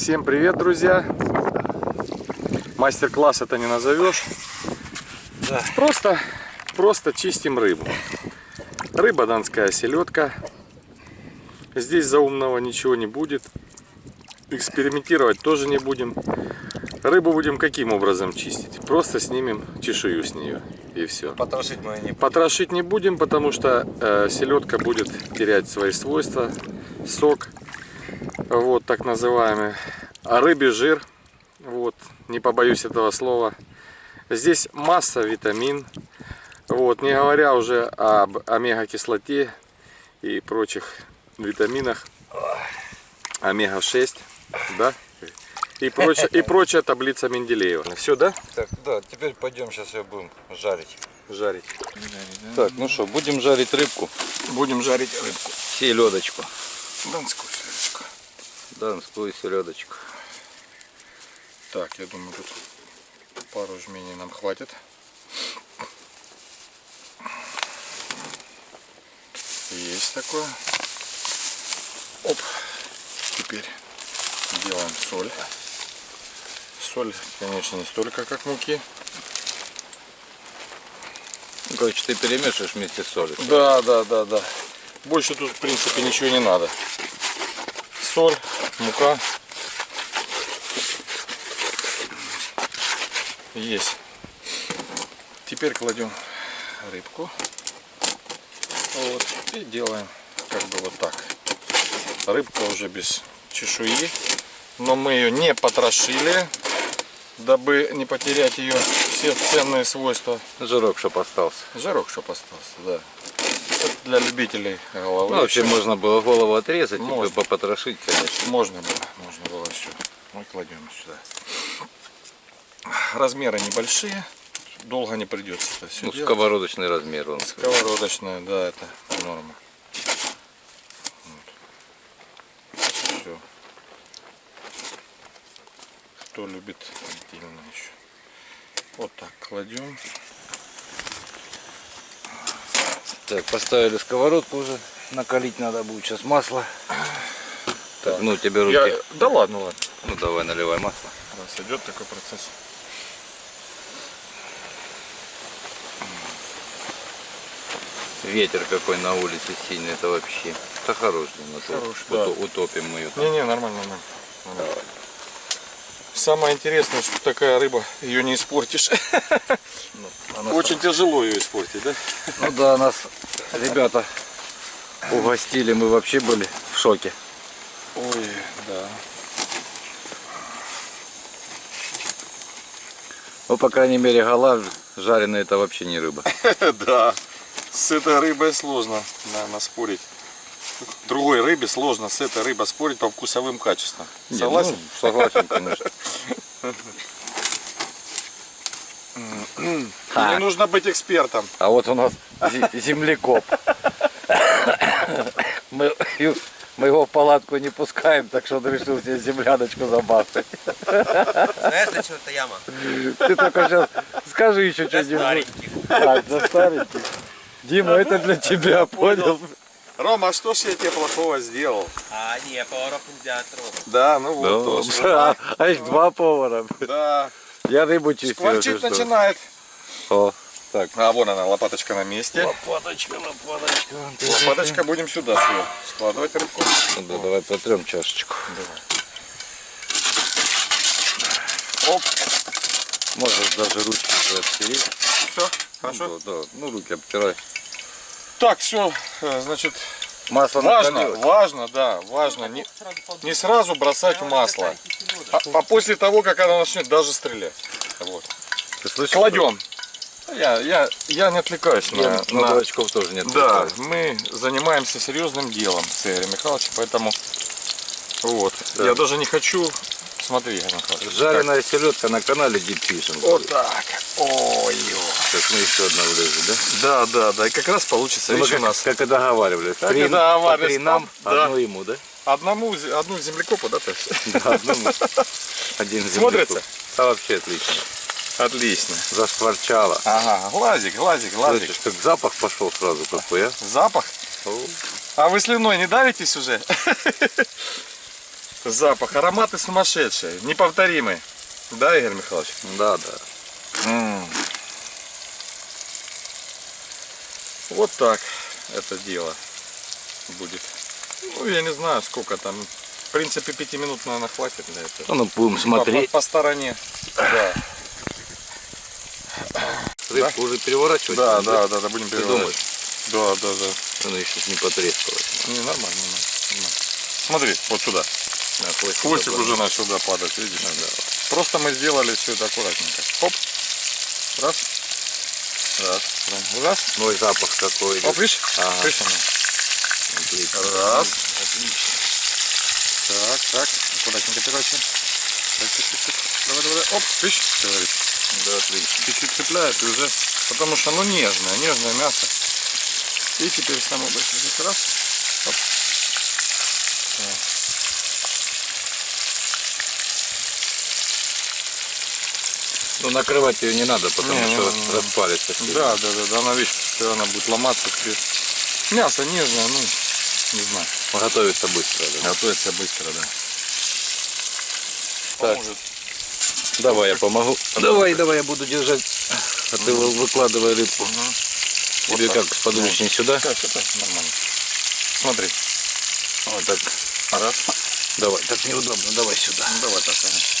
Всем привет, друзья! Мастер-класс это не назовешь. Да. Просто, просто чистим рыбу. Рыба донская селедка. Здесь за умного ничего не будет. Экспериментировать тоже не будем. Рыбу будем каким образом чистить? Просто снимем чешую с нее и все. Потрошить мы не Потрошить не будем, потому что э, селедка будет терять свои свойства, сок, вот так называемый, а рыбий жир, вот, не побоюсь этого слова. Здесь масса витамин, вот, не говоря уже об омега-кислоте и прочих витаминах, омега-6, да, и прочая, и прочая таблица Менделеева. Все, да? Так, да, теперь пойдем сейчас ее будем жарить. Жарить. Так, ну что, будем жарить рыбку. Будем жарить рыбку. Селедочку. Донскую селедочку. Донскую селедочку. Так, я думаю, тут пару жменей нам хватит. Есть такое. Оп. Теперь делаем соль. Соль, конечно, не столько, как муки. Короче, ты перемешиваешь вместе с солью. Да, да, да, да. Больше тут, в принципе, ничего не надо. Соль, мука. Есть. Теперь кладем рыбку. Вот. И делаем как бы вот так. Рыбка уже без чешуи. Но мы ее не потрошили, дабы не потерять ее все ценные свойства. Жирок, чтоб остался. Жирок, чтоб остался, да. Это для любителей головы. Ну, вообще можно было голову отрезать Можно. и попотрошить, конечно. Можно было, можно было все. Мы кладем сюда. Размеры небольшие, долго не придется это все Ну, делать. сковородочный размер он. Сковородочная, да, это норма. Все. Кто любит отдельно еще. Вот так кладем. Так, поставили сковородку уже. Накалить надо будет сейчас масло. Так, ну тебе руки. Я... Да ладно, ладно. Ну давай наливай масло. Раз идет такой процесс. Ветер какой на улице сильный, это вообще. Это хороший. то Хороший, да. Утопим мы ее. Не-не, нормально, нормально. нормально. Самое интересное, что такая рыба, ее не испортишь. Она Очень тяжело ее испортить, да? Ну да, нас ребята угостили, мы вообще были в шоке. Ой, да. Ну, по крайней мере, гала жареная это вообще не рыба. Да. С этой рыбой сложно, наверное, спорить. Другой рыбе сложно с этой рыбой спорить по вкусовым качествам. Не, Согласен? ну, согласен, конечно. Не нужно быть экспертом. А вот у нас землекоп. Мы, мы его в палатку не пускаем, так что он решил себе земляночку забахать. Знаешь, для чего это яма? Ты только сейчас скажи еще Для что-нибудь. стареньких. Так, за стареньких. Дима, это для тебя, понял? Рома, а что ж я тебе плохого сделал? А, не, поваров нельзя трогать. Да, ну вот Ну, тоже. а, а их два повара. Да. Я рыбу чистил. Что? начинает. О, так. А вон она, лопаточка на месте. Лопаточка, лопаточка. Лопаточка будем сюда складывать рыбку. Ну да, давай потрем чашечку. Оп, Можешь даже ручки уже обтереть. все, хорошо. Ну, да, да. Ну, руки обтирай. Так, все, значит, Масло важно, накалилось. важно, да, важно не, не сразу бросать масло, а, а после того, как оно начнет даже стрелять. Вот. Ты слышишь? Кладем. Я, я, я не отвлекаюсь Я на, на на- дурачков тоже нет. Да, мы занимаемся серьезным делом с Игорем Михайловичем, поэтому вот. Да. Я даже не хочу. Смотри. Жареная селедка на канале. Так, Вот так. Ой. Сейчас мы еще одна влезем, да? Да, да, да. И как раз получится. Ну, Видишь, у как, нас как и договаривались. Как три, и договаривались. три нам, Да. одну ему, да? одному, одну землекопу, да, есть? Да, одному. Один Смотрится? Да, вообще отлично. Отлично. Зашкварчало. Ага, глазик, глазик, глазик. Слышишь, как запах пошел сразу какой, а? Запах. О, А вы слюной не давитесь уже? Запах, ароматы сумасшедшие, неповторимые. Да, Игорь Михайлович? Да, да. М. Вот так это дело будет. Ну, я не знаю, сколько там. В принципе, пяти минут, наверное, хватит для этого. Ну, будем По, смотреть. по- по стороне. Да, Рыбку уже переворачивать. да, будем, да, да, да, будем Ты переворачивать. думаешь? Да, да, да. Она еще не потрескалась. Не, нормально. нормально. Смотри, вот сюда. На хвостик уже начал да, падать, видишь? Просто мы сделали все это аккуратненько. Хоп. Раз. Раз. Раз. Ну и запах какой. Оп, видишь? Ага. Отлично. Раз. Отлично. Так, так. Аккуратненько переворачиваем. Так, так, так, так. Давай, давай, давай. Оп, видишь? Говорит. Да, отлично. Чуть-чуть цепляет и уже. Потому что оно нежное, нежное мясо. И теперь самое большое. Раз. Ну накрывать ее не надо, потому Не, не что не распалится. всё. Да, да, да, да, она видишь, всё, она будет ломаться. Мясо нежное, ну, не знаю. Готовится быстро. Да. Готовится быстро, да. Так. Давай я помогу. Давай, давай, я буду держать. А ты вы- выкладывай рыбку. Тебе Вот как, так. сподручнее сюда? Так, это нормально. Смотри. Вот так. Раз. Давай, так неудобно, давай сюда. Ну, давай так. Ага.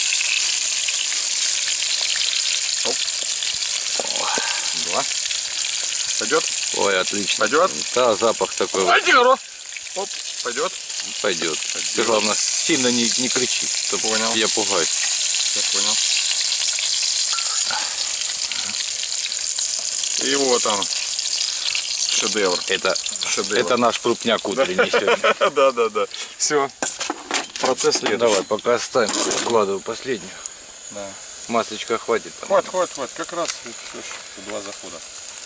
Оп. Два. Пойдет? Ой, отлично. Пойдет? Да, запах такой. тихо, Оп. Пойдет? Пойдет. Ты главное сильно не, не кричи, чтоб Понял. я пугаюсь. Я понял. И вот он. Шедевр. Это, Шедевр. это наш крупняк утренний сегодня. Да, да, да. Все. Процесс следующий. Давай, пока оставим. Вкладываю последнюю. Да. Маслечка хватит. там. Хватит, хватит, хватит. Как раз два захода.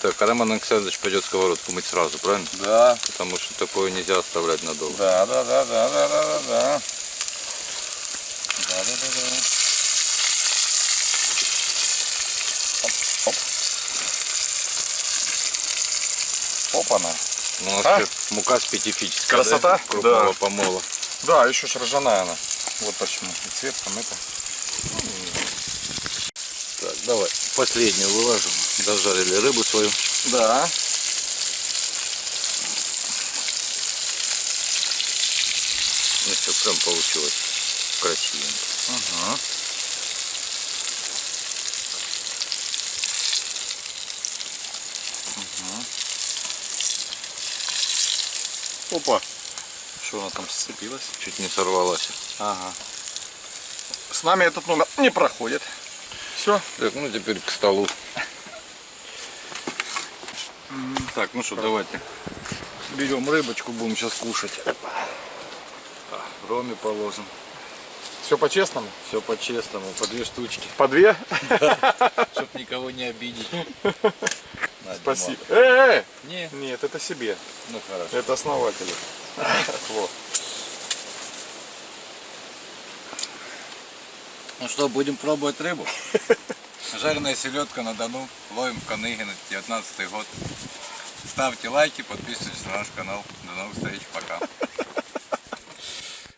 Так, а Роман Александрович пойдет сковородку мыть сразу, правильно? Да. Потому что такое нельзя оставлять надолго. Да, да, да, да, да, да, да, да. Да, да, да, да. Оп, оп. Опа-на. Ну, у нас А? мука специфическая. Красота? Да? Крупного Да. помола. Да, еще ж ржаная она. Вот почему. И цвет там это. Так, давай, последнюю выложим. Дожарили рыбу свою. Да. Ну все, прям получилось красивенько. Ага. Опа. Что она там сцепилась? Чуть не сорвалась. Ага. С нами этот номер не проходит. Все. Так, ну теперь к столу. Так, ну что, давайте. Берем рыбочку, будем сейчас кушать. Роме положим. Все по-честному? Все по-честному, по две штучки. По две? Чтоб никого не обидеть. На, Спасибо. Э, э, Диман. Не, Нет, это себе. ну хорошо. Это основатели. Вот. Ну что, будем пробовать рыбу? Жареная селедка на Дону. Ловим в Каныгино, 19 год. Ставьте лайки, подписывайтесь на наш канал. До новых встреч, пока.